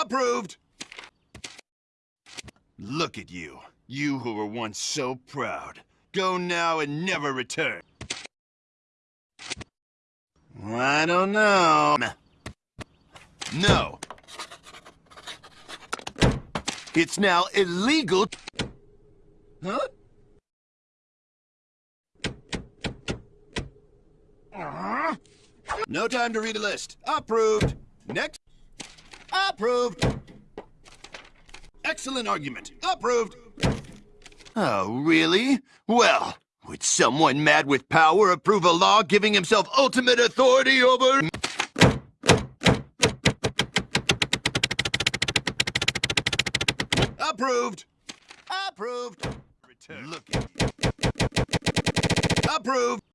Approved! Look at you. You who were once so proud. Go now and never return. I don't know. No. It's now illegal. Huh? No time to read a list. Approved. Next. Approved. Excellent argument. Approved. Oh, really? Well, would someone mad with power approve a law giving himself ultimate authority over... Approved. Approved. Return. Look at you. Approved.